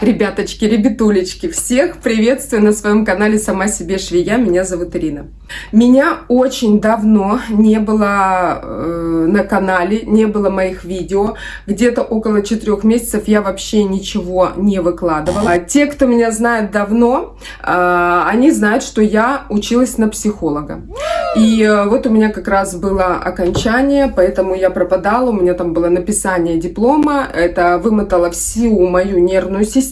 Ребяточки, ребятулечки, всех приветствую на своем канале «Сама себе швея». Меня зовут Ирина. Меня очень давно не было э, на канале, не было моих видео. Где-то около четырех месяцев я вообще ничего не выкладывала. Те, кто меня знает давно, э, они знают, что я училась на психолога. И э, вот у меня как раз было окончание, поэтому я пропадала. У меня там было написание диплома. Это вымотало всю мою нервную систему.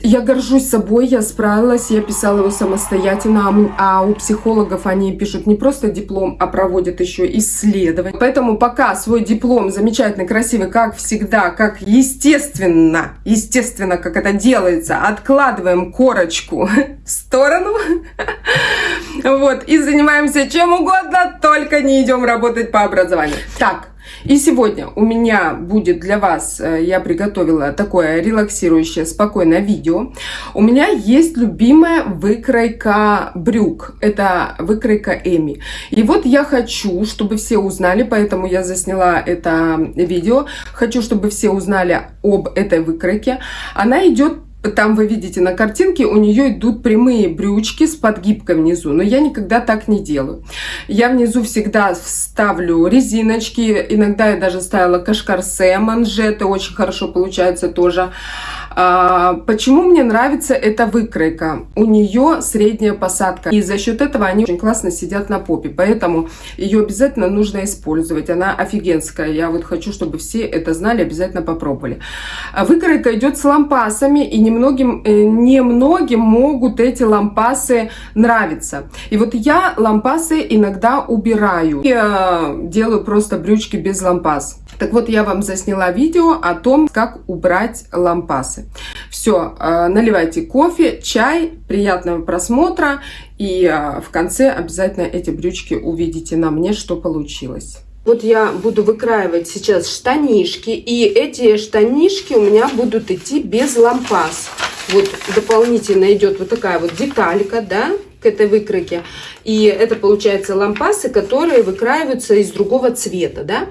Я горжусь собой, я справилась, я писала его самостоятельно, а у психологов они пишут не просто диплом, а проводят еще исследования. Поэтому пока свой диплом замечательный, красивый, как всегда, как естественно, естественно, как это делается, откладываем корочку в сторону, вот, и занимаемся чем угодно, только не идем работать по образованию. Так, и сегодня у меня будет для вас, э, я приготовила такое релаксирующее, спокойное видео. У меня есть любимая выкройка брюк. Это выкройка Эми. И вот я хочу, чтобы все узнали, поэтому я засняла это видео. Хочу, чтобы все узнали об этой выкройке. Она идет там вы видите на картинке, у нее идут прямые брючки с подгибкой внизу, но я никогда так не делаю. Я внизу всегда вставлю резиночки, иногда я даже ставила кашкарсе, манжеты, очень хорошо получается тоже. А, почему мне нравится эта выкройка? У нее средняя посадка. И за счет этого они очень классно сидят на попе. Поэтому ее обязательно нужно использовать. Она офигенская. Я вот хочу, чтобы все это знали, обязательно попробовали. А выкройка идет с лампасами. И немногим, э, немногим могут эти лампасы нравиться. И вот я лампасы иногда убираю. Я делаю просто брючки без лампас. Так вот, я вам засняла видео о том, как убрать лампасы. Все, э, наливайте кофе, чай, приятного просмотра. И э, в конце обязательно эти брючки увидите на мне, что получилось. Вот я буду выкраивать сейчас штанишки. И эти штанишки у меня будут идти без лампас. Вот дополнительно идет вот такая вот деталька, да, к этой выкройке. И это получается лампасы, которые выкраиваются из другого цвета, да.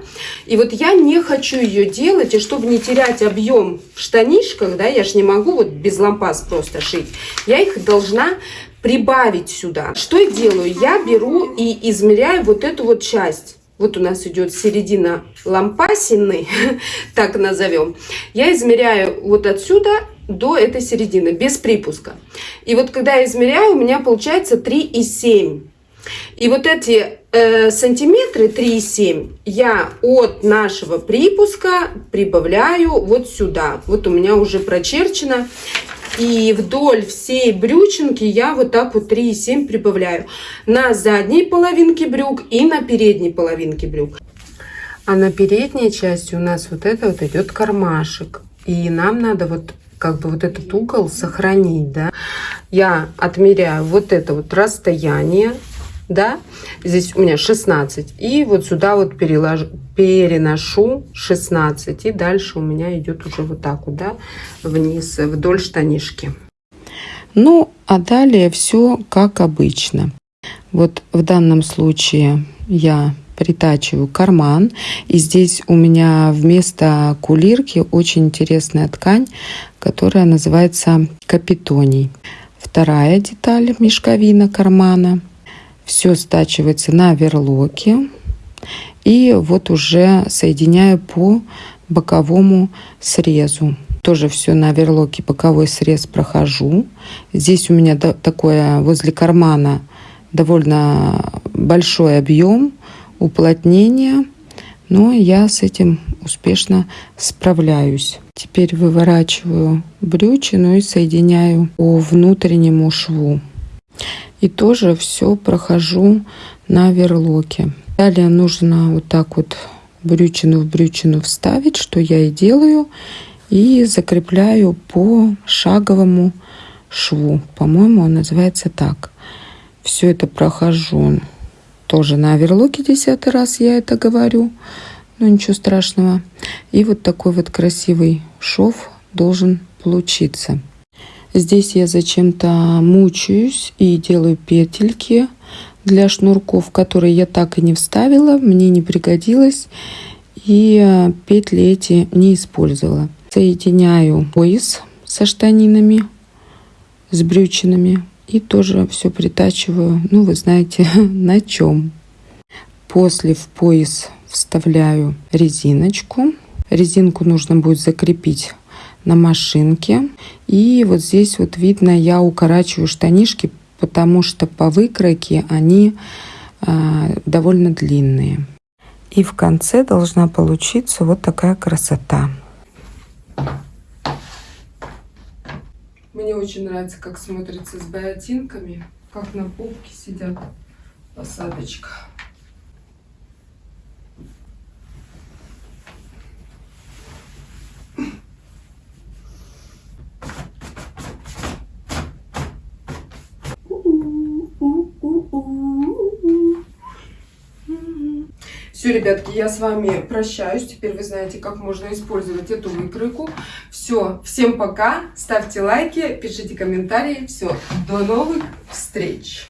И вот я не хочу ее делать, и чтобы не терять объем в штанишках, да, я же не могу вот без лампас просто шить, я их должна прибавить сюда. Что я делаю? Я беру и измеряю вот эту вот часть. Вот у нас идет середина лампасины, так назовем. Я измеряю вот отсюда до этой середины, без припуска. И вот когда я измеряю, у меня получается 3,7. И вот эти э, сантиметры 3,7 я от нашего припуска прибавляю вот сюда. Вот у меня уже прочерчено. И вдоль всей брючинки я вот так вот 3,7 прибавляю. На задней половинке брюк и на передней половинке брюк. А на передней части у нас вот это вот идет кармашек. И нам надо вот как бы вот этот угол сохранить, да. Я отмеряю вот это вот расстояние, да, здесь у меня 16, и вот сюда вот переложу, переношу 16, и дальше у меня идет уже вот так вот, да, вниз, вдоль штанишки. Ну, а далее все как обычно. Вот в данном случае я притачиваю карман. И здесь у меня вместо кулирки очень интересная ткань, которая называется капитоний. Вторая деталь мешковина кармана. Все стачивается на верлоке. И вот уже соединяю по боковому срезу. Тоже все на верлоке боковой срез прохожу. Здесь у меня такое возле кармана довольно большой объем уплотнения, но я с этим успешно справляюсь. Теперь выворачиваю брючину и соединяю по внутреннему шву. И тоже все прохожу на верлоке. Далее нужно вот так вот брючину в брючину вставить, что я и делаю. И закрепляю по шаговому шву. По-моему, он называется так. Все это прохожу тоже на оверлоке десятый раз я это говорю. Но ничего страшного. И вот такой вот красивый шов должен получиться. Здесь я зачем-то мучаюсь и делаю петельки для шнурков, которые я так и не вставила, мне не пригодилось. И петли эти не использовала. Соединяю пояс со штанинами, с брючинами. И тоже все притачиваю, ну вы знаете, на чем. После в пояс вставляю резиночку. Резинку нужно будет закрепить на машинке. И вот здесь вот видно, я укорачиваю штанишки, потому что по выкройке они э, довольно длинные. И в конце должна получиться вот такая красота. Мне очень нравится, как смотрится с ботинками, как на попке сидят посадочка. Все, ребятки, я с вами прощаюсь. Теперь вы знаете, как можно использовать эту выкройку. Все, всем пока. Ставьте лайки, пишите комментарии. Все, до новых встреч.